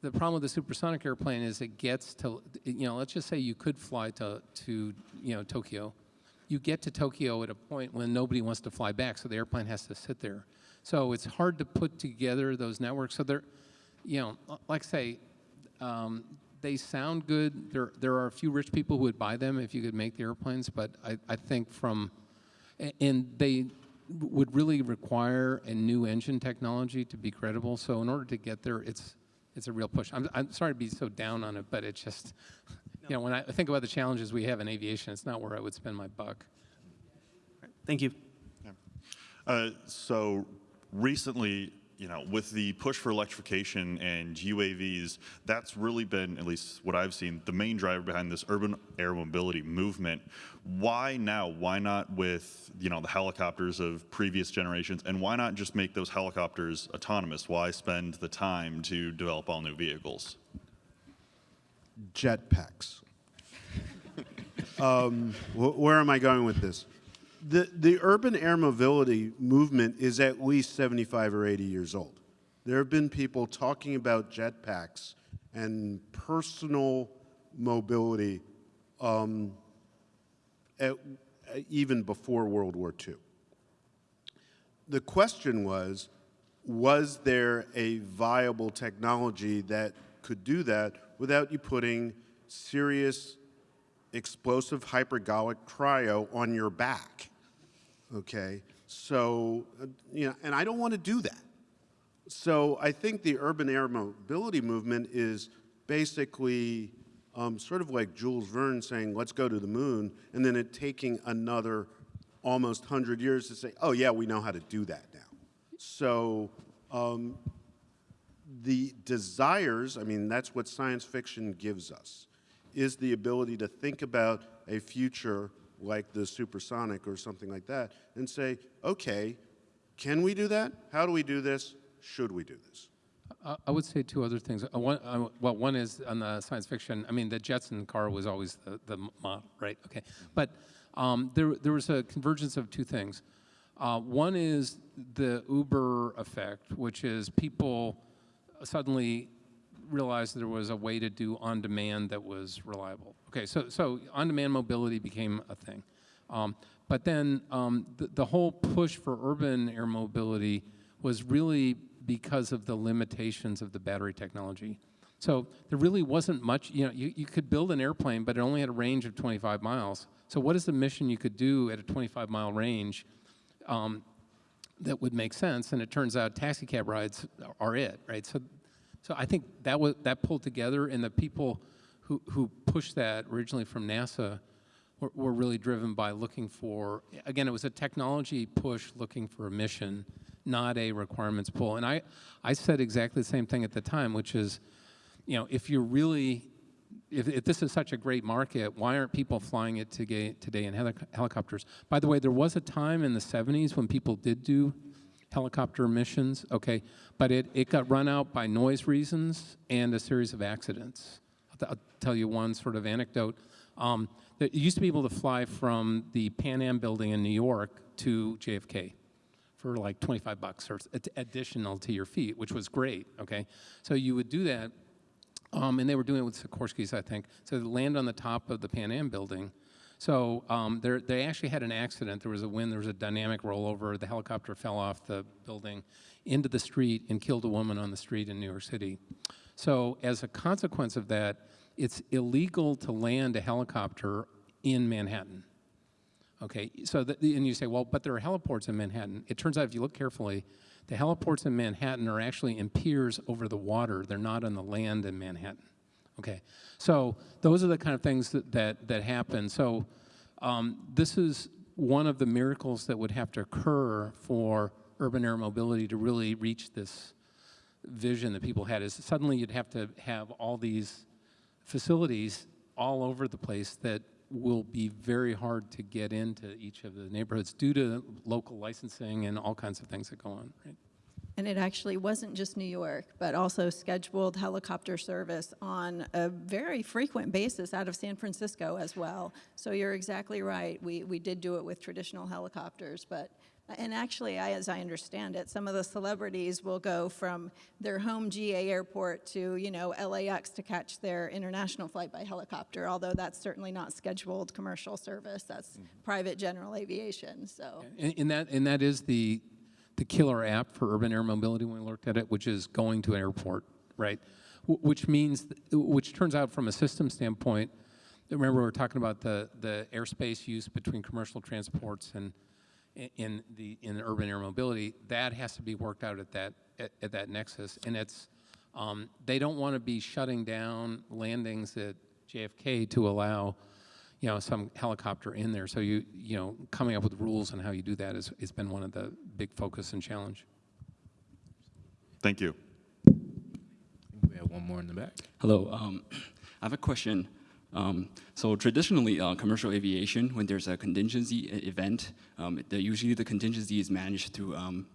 The problem with the supersonic airplane is it gets to, you know, let's just say you could fly to, to you know, Tokyo. You get to Tokyo at a point when nobody wants to fly back, so the airplane has to sit there. So it's hard to put together those networks. So they're, you know, like I say, um, they sound good. There, there are a few rich people who would buy them if you could make the airplanes, but I, I think from, and they would really require a new engine technology to be credible. So in order to get there, it's, it's a real push. I'm, I'm sorry to be so down on it, but it's just, you know, when I think about the challenges we have in aviation, it's not where I would spend my buck. Thank you. Uh, so recently, you know, with the push for electrification and UAVs, that's really been, at least what I've seen, the main driver behind this urban air mobility movement. Why now? Why not with, you know, the helicopters of previous generations? And why not just make those helicopters autonomous? Why spend the time to develop all new vehicles? jetpacks. um, wh- where am I going with this? The, the urban air mobility movement is at least 75 or 80 years old. There have been people talking about jetpacks and personal mobility um, at, even before World War II. The question was, was there a viable technology that could do that without you putting serious explosive hypergolic cryo on your back? Okay, so, uh, you know, and I don't want to do that. So I think the urban air mobility movement is basically um, sort of like Jules Verne saying, let's go to the moon, and then it taking another almost 100 years to say, oh, yeah, we know how to do that now. So um, the desires, I mean, that's what science fiction gives us, is the ability to think about a future like the supersonic or something like that and say, okay, can we do that? How do we do this? Should we do this? I would say two other things. Uh, One, uh, well, one is on the science fiction. I mean, the Jetson car was always the, the model, right? Okay, but um, there there was a convergence of two things. Uh, one is the Uber effect, which is people suddenly realized there was a way to do on-demand that was reliable. Okay, so so on-demand mobility became a thing, um, but then um, the, the whole push for urban air mobility was really because of the limitations of the battery technology. So there really wasn't much, you know, you, you could build an airplane, but it only had a range of 25 miles. So what is the mission you could do at a 25 mile range um, that would make sense? And it turns out taxi cab rides are it, right? So, so I think that was, that pulled together and the people who, who pushed that originally from NASA were, were really driven by looking for, again, it was a technology push looking for a mission, not a requirements pull. And I, I said exactly the same thing at the time, which is, you know, if you're really, if, if this is such a great market, why aren't people flying it today, today in helic helicopters? By the way, there was a time in the 70s when people did do helicopter missions, okay, but it, it got run out by noise reasons and a series of accidents. I'll, I'll tell you one sort of anecdote. Um, you used to be able to fly from the Pan Am building in New York to JFK for like 25 bucks or additional to your feet, which was great, okay? So you would do that, um, and they were doing it with Sikorsky's, I think. So they land on the top of the Pan Am building. So um, there- they actually had an accident. There was a wind, there was a dynamic rollover. The helicopter fell off the building into the street and killed a woman on the street in New York City. So as a consequence of that, it's illegal to land a helicopter in Manhattan. Okay, so that, and you say, well, but there are heliports in Manhattan. It turns out, if you look carefully, the heliports in Manhattan are actually in piers over the water. They're not on the land in Manhattan. Okay, so those are the kind of things that that, that happen. So um, this is one of the miracles that would have to occur for urban air mobility to really reach this vision that people had. Is suddenly you'd have to have all these facilities all over the place that will be very hard to get into each of the neighborhoods due to local licensing and all kinds of things that go on. Right? And it actually wasn't just New York, but also scheduled helicopter service on a very frequent basis out of San Francisco as well. So you're exactly right. We, we did do it with traditional helicopters, but, and actually, I, as I understand it, some of the celebrities will go from their home GA airport to, you know, LAX to catch their international flight by helicopter, although that's certainly not scheduled commercial service. That's mm-hmm. private general aviation, so. And, and that and that is the the killer app for urban air mobility when we looked at it, which is going to an airport, right? Wh- Which means, which turns out from a system standpoint, remember we were talking about the the airspace use between commercial transports and in the in urban air mobility, that has to be worked out at that at, at that nexus, and it's um, they don't want to be shutting down landings at JFK to allow you know, some helicopter in there. So you, you know, coming up with rules on how you do that has, has been one of the big focus and challenge. Thank you. We have one more in the back. Hello. Um, I have a question. Um, so traditionally, uh, commercial aviation, when there's a contingency event, um, the, usually the contingency is managed through um,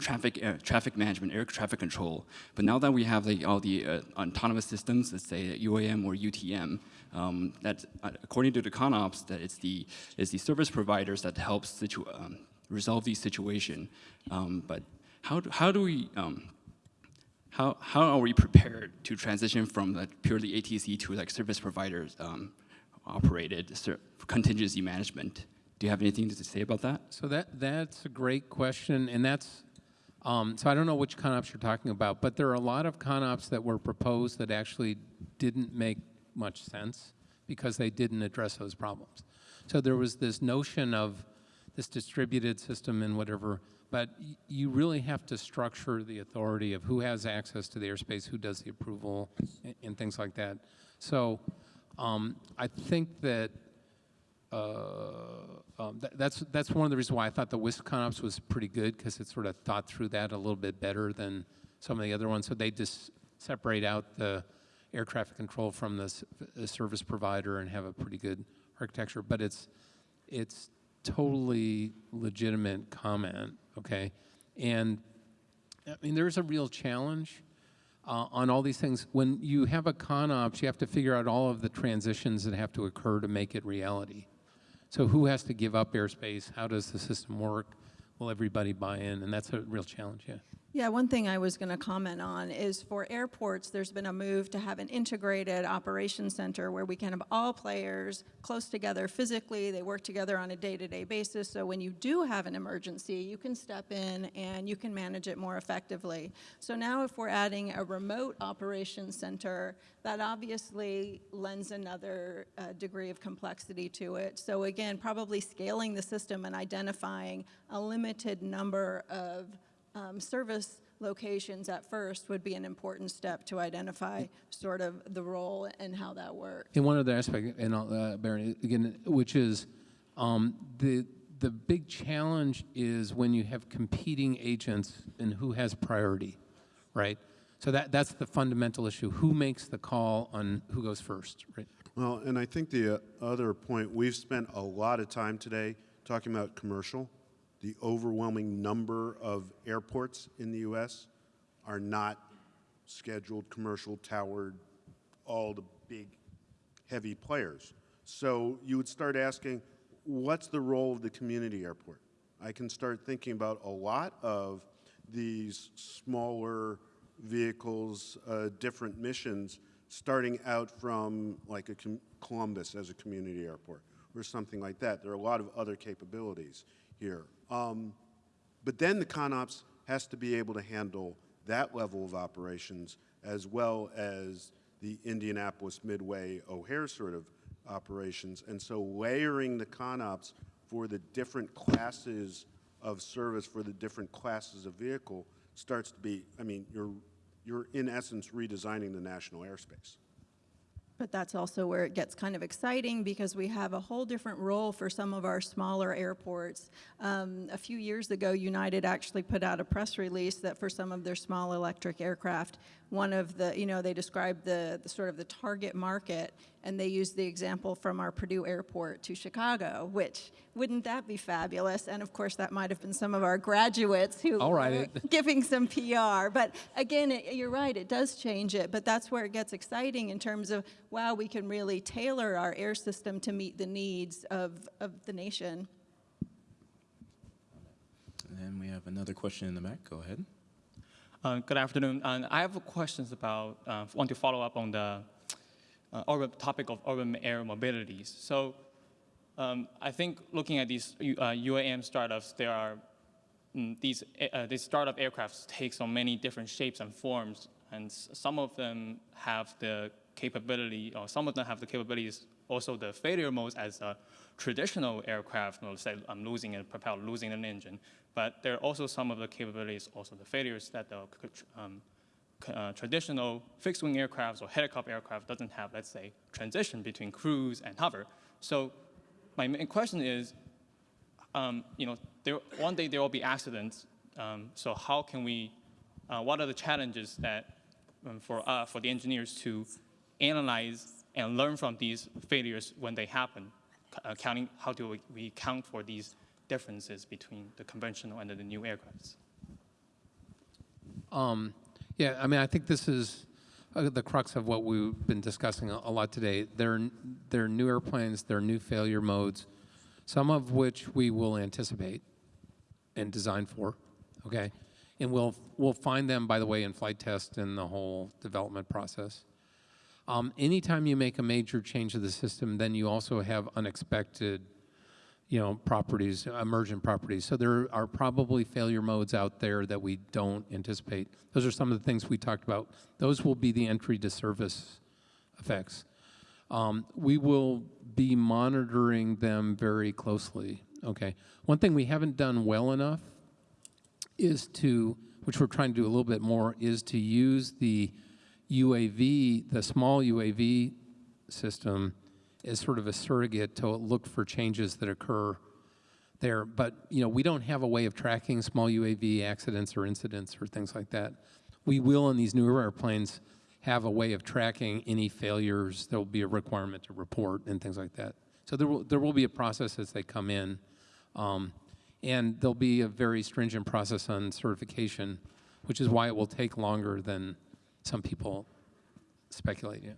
traffic air, traffic management, air traffic control. But now that we have like all the uh, autonomous systems, let's say UAM or UTM, um, that uh, according to the ConOps, that it's the it's the service providers that helps situ- um, resolve these situation. Um, but how do, how do we um, how, how are we prepared to transition from like purely ATC to like service providers um, operated contingency management? Do you have anything to say about that? So that that's a great question, and that's um, so I don't know which ConOps you're talking about, but there are a lot of ConOps that were proposed that actually didn't make much sense because they didn't address those problems. So there was this notion of this distributed system and whatever, but you really have to structure the authority of who has access to the airspace, who does the approval, and, and things like that. So um, I think that um, tha- that's that's one of the reasons why I thought the Wisk ConOps was pretty good because it sort of thought through that a little bit better than some of the other ones. So they just separate out the air traffic control from the, the service provider and have a pretty good architecture. But it's it's totally legitimate comment, okay? And I mean, there's a real challenge uh, on all these things, when you have a ConOps, you have to figure out all of the transitions that have to occur to make it reality. So who has to give up airspace? How does the system work? Will everybody buy in? And that's a real challenge, yeah. Yeah, one thing I was going to comment on is for airports, there's been a move to have an integrated operations center where we can have all players close together physically. They work together on a day-to-day basis. So when you do have an emergency, you can step in and you can manage it more effectively. So now if we're adding a remote operations center, that obviously lends another uh, degree of complexity to it. So again, probably scaling the system and identifying a limited number of um, service locations at first would be an important step to identify sort of the role and how that works. And one other aspect, and I'll, uh, Barrett, again, which is um, the the big challenge is when you have competing agents and who has priority, right? So that that's the fundamental issue. Who makes the call on who goes first, right? Well, and I think the uh, other point, we've spent a lot of time today talking about commercial. The overwhelming number of airports in the U.S. are not scheduled, commercial, towered, all the big, heavy players. So you would start asking, what's the role of the community airport? I can start thinking about a lot of these smaller vehicles, uh, different missions, starting out from like a Columbus as a community airport or something like that. There are a lot of other capabilities here. Um, but then the ConOps has to be able to handle that level of operations as well as the Indianapolis Midway O'Hare sort of operations. And so layering the ConOps for the different classes of service for the different classes of vehicle starts to be, I mean, you're, you're in essence redesigning the national airspace. But that's also where it gets kind of exciting because we have a whole different role for some of our smaller airports. Um, a few years ago, United actually put out a press release that for some of their small electric aircraft, one of the, you know, they described the, the sort of the target market and they used the example from our Purdue airport to Chicago, which wouldn't that be fabulous? And of course, that might have been some of our graduates who I'll were giving some PR. But again, it, you're right, it does change it. But that's where it gets exciting in terms of, wow, we can really tailor our air system to meet the needs of, of the nation. And we have another question in the back. Go ahead. Uh, good afternoon. And I have questions about, uh, want to follow up on the uh, urban topic of urban air mobilities. So um, I think looking at these uh, UAM startups, there are mm, these, uh, these startup aircrafts take so many different shapes and forms, and some of them have the capability, or some of them have the capabilities, also the failure modes as a traditional aircraft, you know, say I'm losing a propeller, losing an engine, but there are also some of the capabilities, also the failures that the um, uh, traditional fixed-wing aircrafts or helicopter aircraft doesn't have, let's say, transition between cruise and hover. So my main question is, um, you know, there, one day there will be accidents. Um, so how can we, uh, what are the challenges that um, for, uh, for the engineers to analyze and learn from these failures when they happen? Uh, counting, how do we, we account for these differences between the conventional and the new aircrafts? Um, yeah, I mean, I think this is uh, the crux of what we've been discussing a, a lot today. There, are- there are new airplanes, there are new failure modes, some of which we will anticipate and design for, okay? And we'll, we'll find them, by the way, in flight test and the whole development process. Um, anytime you make a major change to the system, then you also have unexpected you know, properties, emergent properties. So there are probably failure modes out there that we don't anticipate. Those are some of the things we talked about. Those will be the entry to service effects. Um, we will be monitoring them very closely, okay? One thing we haven't done well enough is to, which we're trying to do a little bit more, is to use the UAV, the small UAV system as sort of a surrogate to look for changes that occur there. But, you know, we don't have a way of tracking small UAV accidents or incidents or things like that. We will in these newer airplanes have a way of tracking any failures. There will be a requirement to report and things like that. So there will, there will be a process as they come in. Um, and there'll be a very stringent process on certification, which is why it will take longer than some people speculate. Yeah.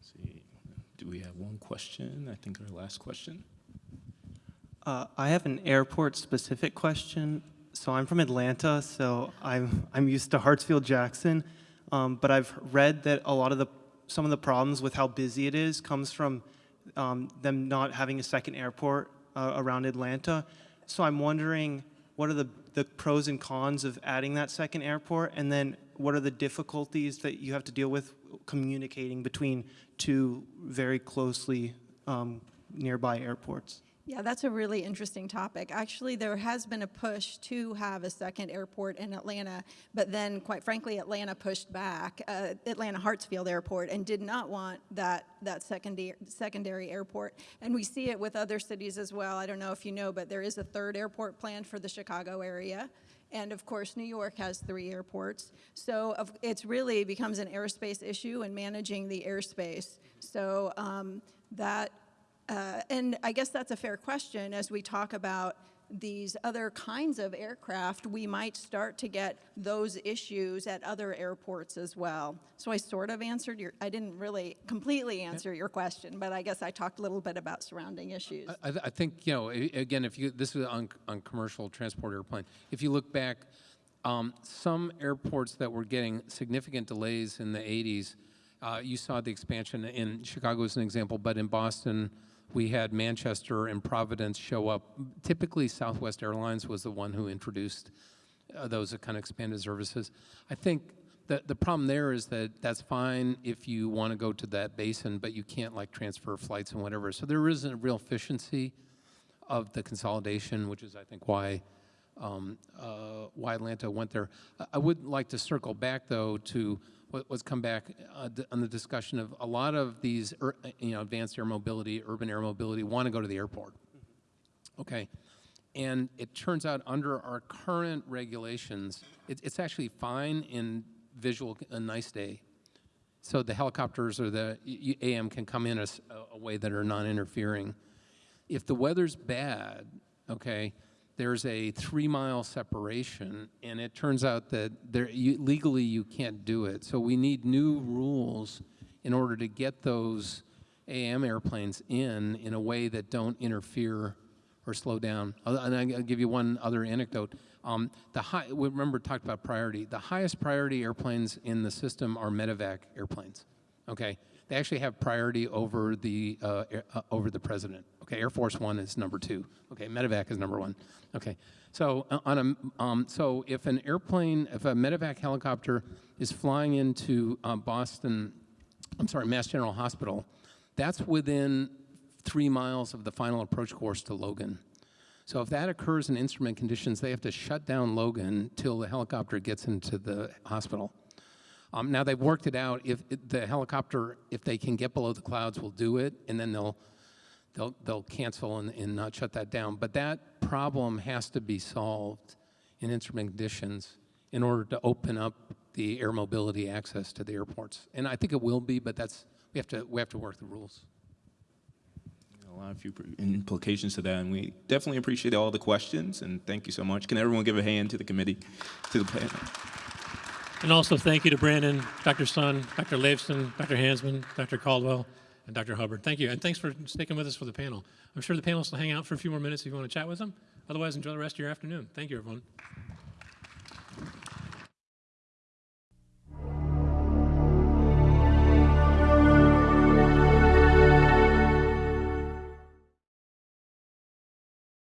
see, do we have one question? I think our last question. Uh, I have an airport-specific question. So I'm from Atlanta, so I'm I'm used to Hartsfield Jackson, um, but I've read that a lot of the some of the problems with how busy it is comes from um, them not having a second airport uh, around Atlanta. So I'm wondering what are the the pros and cons of adding that second airport, and then what are the difficulties that you have to deal with communicating between two very closely um, nearby airports? Yeah, that's a really interesting topic. Actually, there has been a push to have a second airport in Atlanta, but then, quite frankly, Atlanta pushed back, uh, Atlanta Hartsfield Airport, and did not want that, that secondary, secondary airport. And we see it with other cities as well. I don't know if you know, but there is a third airport planned for the Chicago area. And of course, New York has three airports. So it's really becomes an airspace issue and managing the airspace. So um, that uh, and I guess that's a fair question as we talk about these other kinds of aircraft, we might start to get those issues at other airports as well. So I sort of answered your, I didn't really completely answer your question, but I guess I talked a little bit about surrounding issues. I, I think, you know, again, if you, this is on, on commercial transport airplane. If you look back, um, some airports that were getting significant delays in the 80s, uh, you saw the expansion in Chicago as an example, but in Boston, we had Manchester and Providence show up. Typically, Southwest Airlines was the one who introduced uh, those kind of expanded services. I think the, the problem there is that that's fine if you want to go to that basin, but you can't like transfer flights and whatever. So there isn't a real efficiency of the consolidation, which is, I think, why um, uh, why Atlanta went there. I- I would like to circle back, though, to what, what's come back uh, on the discussion of a lot of these, you know, advanced air mobility, urban air mobility, want to go to the airport. Okay. And it turns out under our current regulations, it, it's actually fine in visual, a nice day. So the helicopters or the AM can come in a way that are non-interfering. If the weather's bad, okay, there's a three-mile separation, and it turns out that there, you, legally you can't do it. So we need new rules in order to get those AM airplanes in in a way that don't interfere or slow down. And I'll give you one other anecdote. Um, the high, we remember talked about priority. The highest priority airplanes in the system are medevac airplanes. Okay, they actually have priority over the uh, uh, over the president. Okay, Air Force One is number two. Okay, medevac is number one. Okay, so uh, on a um, so if an airplane, if a medevac helicopter is flying into uh, Boston, I'm sorry, Mass General Hospital, that's within three miles of the final approach course to Logan. So if that occurs in instrument conditions, they have to shut down Logan till the helicopter gets into the hospital. Um, now they've worked it out. If it, the helicopter, if they can get below the clouds, will do it, and then they'll they'll they'll cancel and, and not shut that down. But that problem has to be solved in instrument conditions in order to open up the air mobility access to the airports. And I think it will be, but that's we have to we have to work the rules. A lot of few implications to that, and we definitely appreciate all the questions, and thank you so much. Can everyone give a hand to the committee, to the panel? And also thank you to Brandon, Dr. Sun, Dr. Leifson, Dr. Hansman, Dr. Caldwell, and Dr. Hubbard. Thank you, and thanks for sticking with us for the panel. I'm sure the panelists will hang out for a few more minutes if you want to chat with them. Otherwise, enjoy the rest of your afternoon. Thank you, everyone.